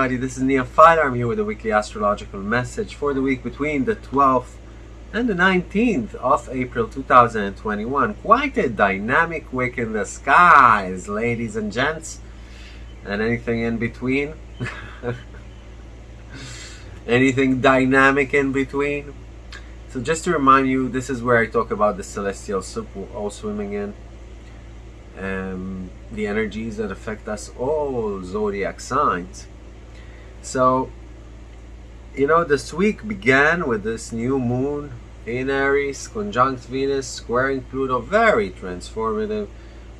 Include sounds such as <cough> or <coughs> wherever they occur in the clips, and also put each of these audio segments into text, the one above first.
everybody, this is Neophyte. I'm here with a weekly astrological message for the week between the 12th and the 19th of April 2021. Quite a dynamic week in the skies, ladies and gents, and anything in between. <laughs> anything dynamic in between. So just to remind you, this is where I talk about the celestial soup we're all swimming in um, the energies that affect us all zodiac signs. So, you know, this week began with this new moon in Aries, conjunct Venus, squaring Pluto, very transformative,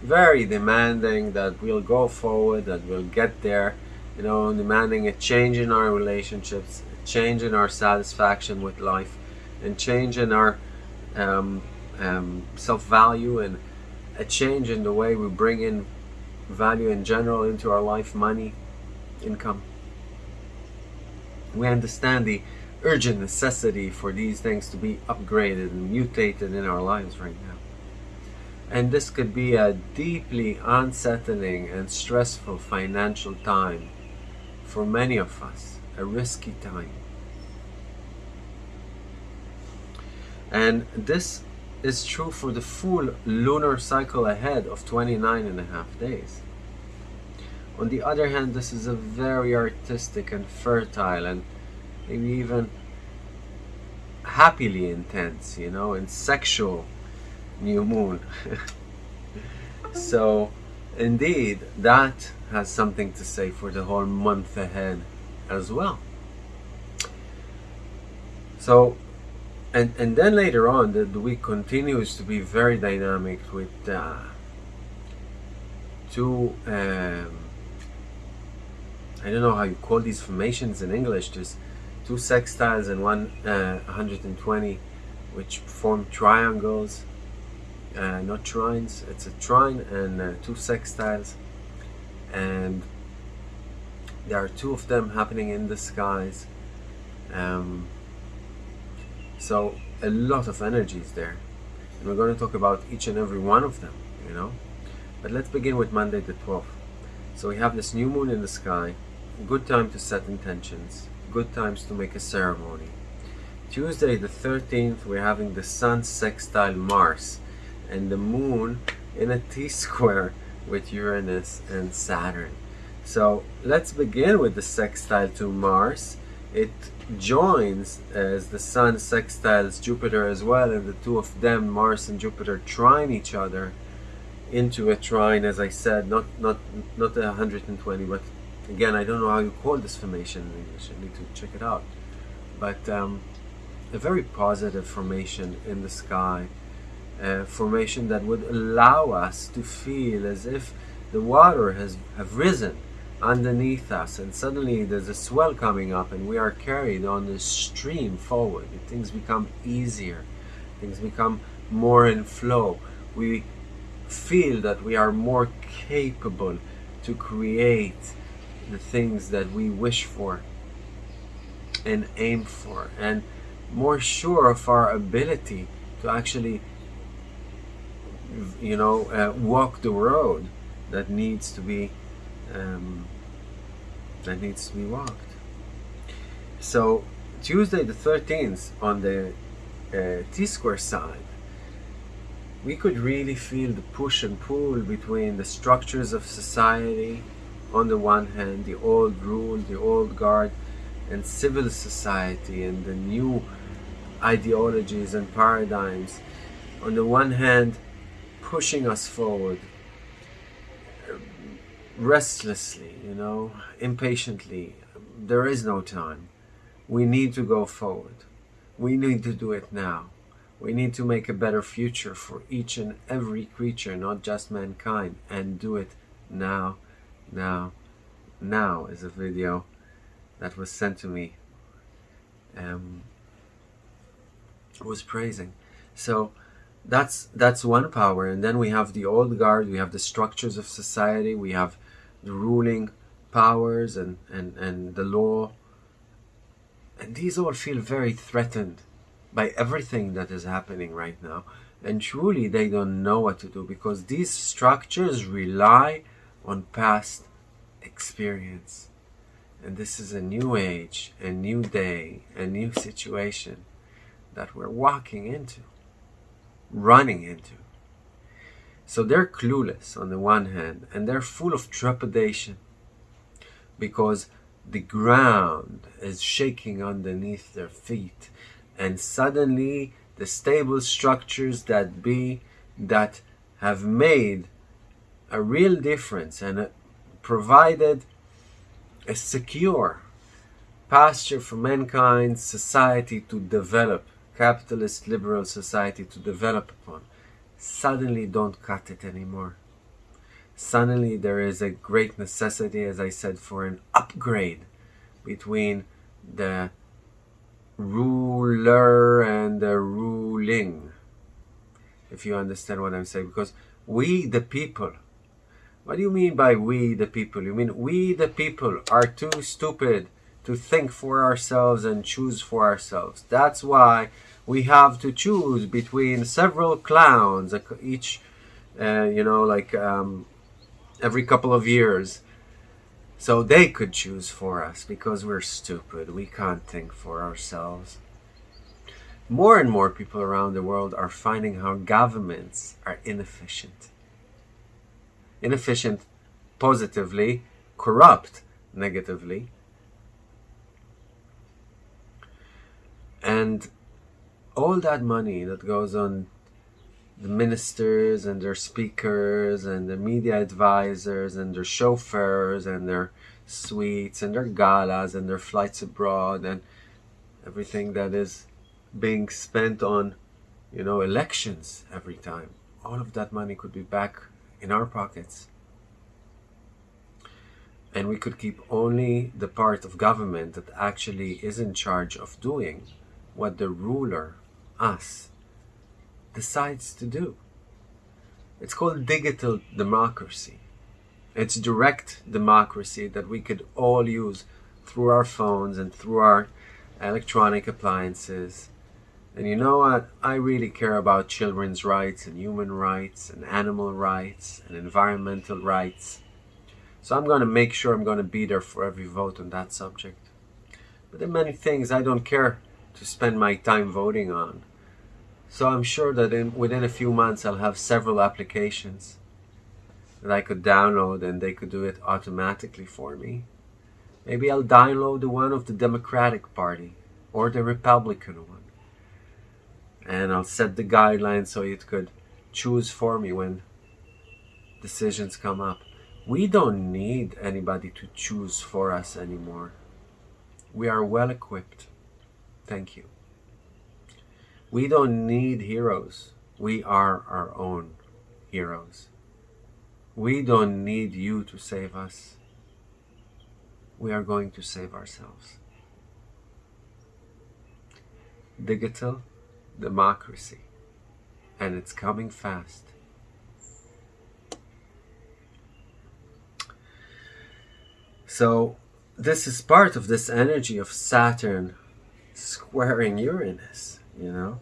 very demanding that we'll go forward, that we'll get there, you know, demanding a change in our relationships, a change in our satisfaction with life, and change in our um, um, self-value and a change in the way we bring in value in general into our life, money, income. We understand the urgent necessity for these things to be upgraded and mutated in our lives right now. And this could be a deeply unsettling and stressful financial time for many of us, a risky time. And this is true for the full lunar cycle ahead of 29 and a half days. On the other hand, this is a very artistic and fertile and maybe even happily intense, you know, and sexual new moon. <laughs> so, indeed, that has something to say for the whole month ahead as well. So, and and then later on the, the week continues to be very dynamic with uh, two um, I don't know how you call these formations in English There's two sextiles and one uh, 120 which form triangles uh, not trines it's a trine and uh, two sextiles and there are two of them happening in the skies um, so a lot of energy is there. And we're going to talk about each and every one of them, you know. But let's begin with Monday the 12th. So we have this new moon in the sky. Good time to set intentions. Good times to make a ceremony. Tuesday the 13th, we're having the sun sextile Mars and the moon in a T-square with Uranus and Saturn. So let's begin with the sextile to Mars. It joins as the Sun sextiles Jupiter as well, and the two of them, Mars and Jupiter, trine each other into a trine, as I said, not not not a 120, but again, I don't know how you call this formation in English. I need to check it out. But um, a very positive formation in the sky, a formation that would allow us to feel as if the water has have risen underneath us and suddenly there's a swell coming up and we are carried on this stream forward things become easier things become more in flow we feel that we are more capable to create the things that we wish for and aim for and more sure of our ability to actually you know uh, walk the road that needs to be um, that needs to be walked. So Tuesday the 13th on the uh, T-square side, we could really feel the push and pull between the structures of society on the one hand, the old rule, the old guard, and civil society and the new ideologies and paradigms on the one hand pushing us forward uh, restlessly, you know, impatiently. There is no time. We need to go forward. We need to do it now. We need to make a better future for each and every creature, not just mankind, and do it now, now, now is a video that was sent to me. Um, was praising. So that's that's one power, and then we have the old guard. We have the structures of society. We have the ruling powers and, and, and the law. And these all feel very threatened by everything that is happening right now. And truly, they don't know what to do because these structures rely on past experience. And this is a new age, a new day, a new situation that we're walking into, running into. So they're clueless on the one hand, and they're full of trepidation because the ground is shaking underneath their feet, and suddenly the stable structures that be that have made a real difference and provided a secure pasture for mankind society to develop capitalist liberal society to develop upon. Suddenly don't cut it anymore. Suddenly there is a great necessity as i said for an upgrade between the ruler and the ruling if you understand what i'm saying. Because we the people what do you mean by we the people? You mean we the people are too stupid to think for ourselves and choose for ourselves. That's why we have to choose between several clowns, each, uh, you know, like um, every couple of years. So they could choose for us because we're stupid. We can't think for ourselves. More and more people around the world are finding how governments are inefficient inefficient positively, corrupt negatively. And all that money that goes on the ministers and their speakers and the media advisors and their chauffeurs and their suites and their galas and their flights abroad and everything that is being spent on, you know, elections every time. All of that money could be back in our pockets and we could keep only the part of government that actually is in charge of doing what the ruler, us, decides to do. It's called digital democracy. It's direct democracy that we could all use through our phones and through our electronic appliances and you know what? I really care about children's rights and human rights and animal rights and environmental rights. So I'm going to make sure I'm going to be there for every vote on that subject. But there are many things I don't care to spend my time voting on. So I'm sure that in, within a few months I'll have several applications that I could download and they could do it automatically for me. Maybe I'll download the one of the Democratic Party or the Republican one and I'll set the guidelines so it could choose for me when decisions come up. We don't need anybody to choose for us anymore. We are well equipped. Thank you. We don't need heroes. We are our own heroes. We don't need you to save us. We are going to save ourselves. Digital democracy and it's coming fast. So this is part of this energy of Saturn squaring Uranus, you know.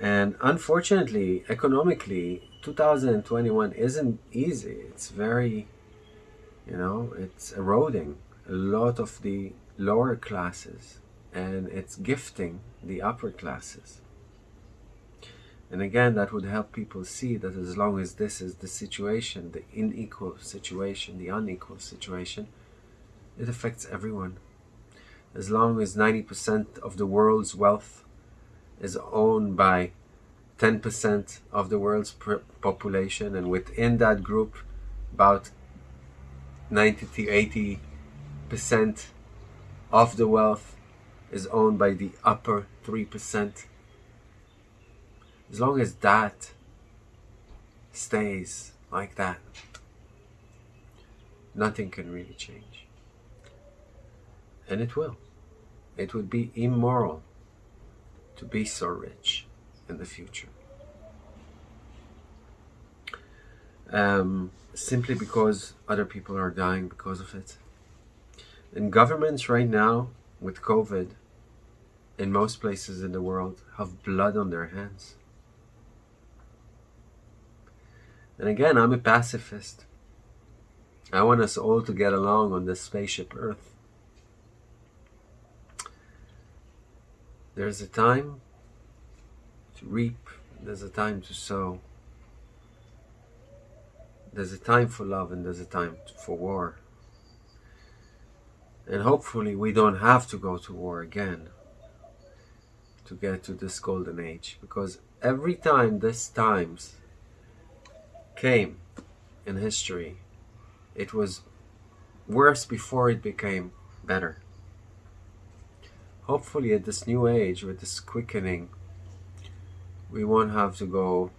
And unfortunately, economically, 2021 isn't easy. It's very, you know, it's eroding a lot of the lower classes and it's gifting the upper classes. And again, that would help people see that as long as this is the situation, the unequal situation, the unequal situation, it affects everyone. As long as 90% of the world's wealth is owned by 10% of the world's population, and within that group, about 90 to 80% of the wealth is owned by the upper 3%. As long as that stays like that, nothing can really change. And it will. It would be immoral to be so rich in the future. Um, simply because other people are dying because of it. And governments right now with COVID in most places in the world have blood on their hands. And again, I'm a pacifist. I want us all to get along on this spaceship Earth. There's a time to reap, there's a time to sow. There's a time for love and there's a time for war. And hopefully we don't have to go to war again to get to this golden age because every time this times came in history it was worse before it became better. Hopefully at this new age with this quickening we won't have to go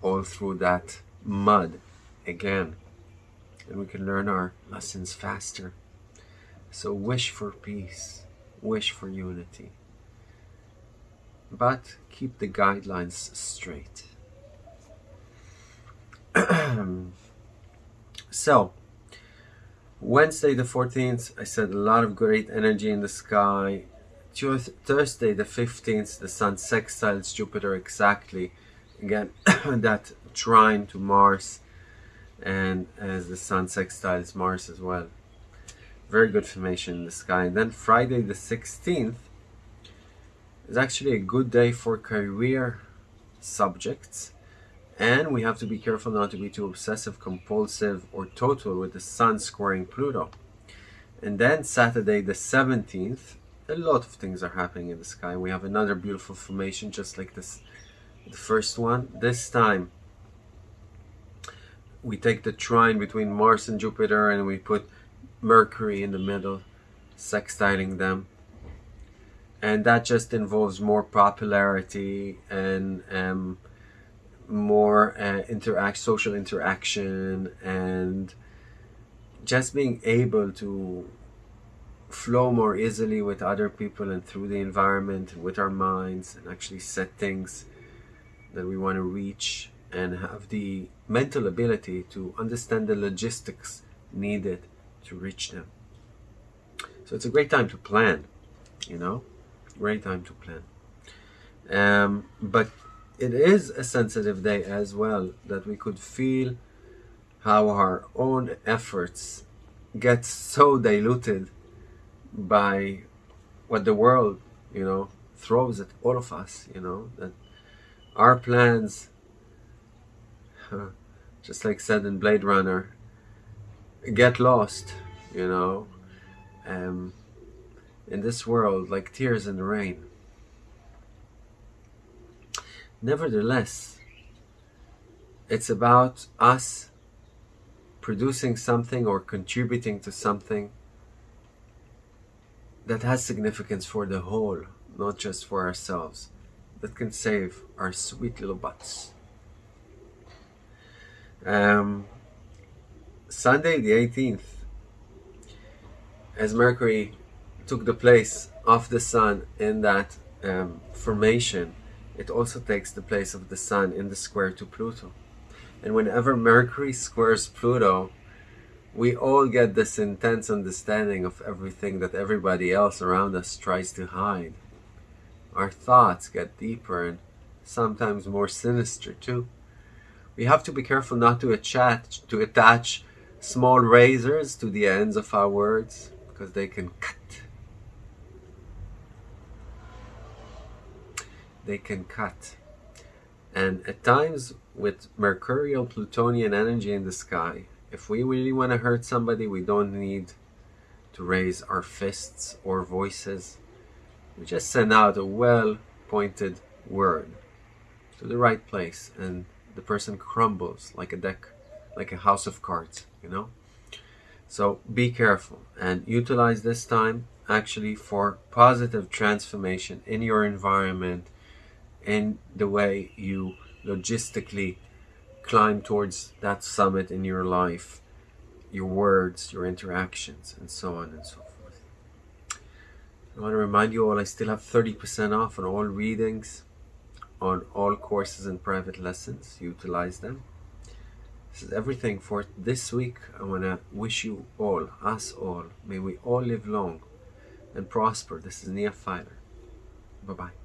all through that mud again and we can learn our lessons faster. So wish for peace wish for unity but keep the guidelines straight. <clears throat> so, Wednesday the 14th, I said a lot of great energy in the sky. Thursday the 15th, the Sun sextiles Jupiter exactly. Again, <coughs> that trine to Mars, and as the Sun sextiles Mars as well. Very good formation in the sky. And then Friday the 16th, it's actually a good day for career subjects and we have to be careful not to be too obsessive compulsive or total with the sun squaring Pluto. And then Saturday the 17th a lot of things are happening in the sky. We have another beautiful formation just like this the first one. This time we take the trine between Mars and Jupiter and we put Mercury in the middle sextiling them and that just involves more popularity and um, more uh, interact social interaction and just being able to flow more easily with other people and through the environment with our minds and actually set things that we want to reach and have the mental ability to understand the logistics needed to reach them. So it's a great time to plan you know great time to plan. Um, but it is a sensitive day as well that we could feel how our own efforts get so diluted by what the world, you know, throws at all of us, you know, that our plans, <laughs> just like said in Blade Runner, get lost, you know. Um, in this world like tears in the rain. Nevertheless, it's about us producing something or contributing to something that has significance for the whole, not just for ourselves, that can save our sweet little butts. Um, Sunday the 18th, as Mercury took the place of the sun in that um, formation, it also takes the place of the sun in the square to Pluto. And whenever Mercury squares Pluto, we all get this intense understanding of everything that everybody else around us tries to hide. Our thoughts get deeper and sometimes more sinister too. We have to be careful not to attach, to attach small razors to the ends of our words because they can cut they can cut. And at times, with mercurial plutonian energy in the sky, if we really want to hurt somebody, we don't need to raise our fists or voices. We just send out a well-pointed word to the right place and the person crumbles like a deck, like a house of cards, you know? So be careful and utilize this time actually for positive transformation in your environment and the way you logistically climb towards that summit in your life, your words, your interactions, and so on and so forth. I want to remind you all I still have 30% off on all readings, on all courses and private lessons. Utilize them. This is everything for this week. I want to wish you all, us all, may we all live long and prosper. This is Nia Filer. Bye-bye.